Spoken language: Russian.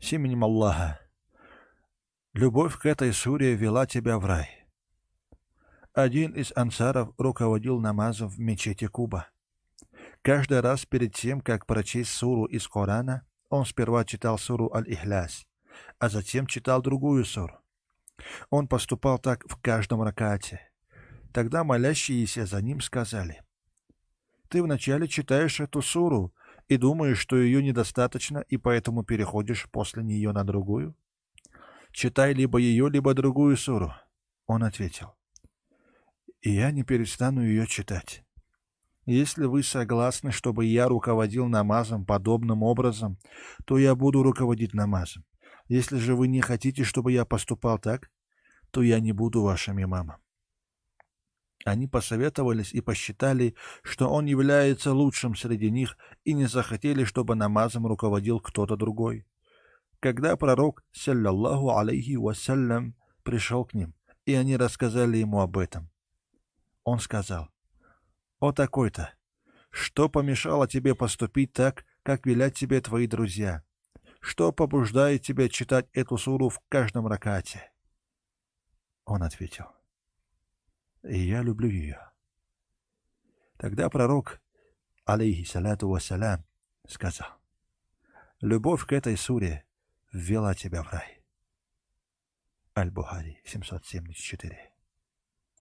С именем Аллаха. Любовь к этой суре вела тебя в рай. Один из ансаров руководил намазом в мечети Куба. Каждый раз перед тем, как прочесть суру из Корана, он сперва читал суру Аль-Ихляс, а затем читал другую суру. Он поступал так в каждом ракате. Тогда молящиеся за ним сказали, «Ты вначале читаешь эту суру и думаешь, что ее недостаточно, и поэтому переходишь после нее на другую? Читай либо ее, либо другую суру». Он ответил, «И я не перестану ее читать». Если вы согласны, чтобы я руководил намазом подобным образом, то я буду руководить намазом. Если же вы не хотите, чтобы я поступал так, то я не буду вашим имамом. Они посоветовались и посчитали, что он является лучшим среди них, и не захотели, чтобы намазом руководил кто-то другой. Когда пророк, саллаллаху алейхи вассалям, пришел к ним, и они рассказали ему об этом, он сказал, «О такой-то! Что помешало тебе поступить так, как велят тебе твои друзья? Что побуждает тебя читать эту суру в каждом ракате?» Он ответил, «И я люблю ее». Тогда пророк, алейхиссалату вассалям, сказал, «Любовь к этой суре ввела тебя в рай». Аль-Бухари, 774.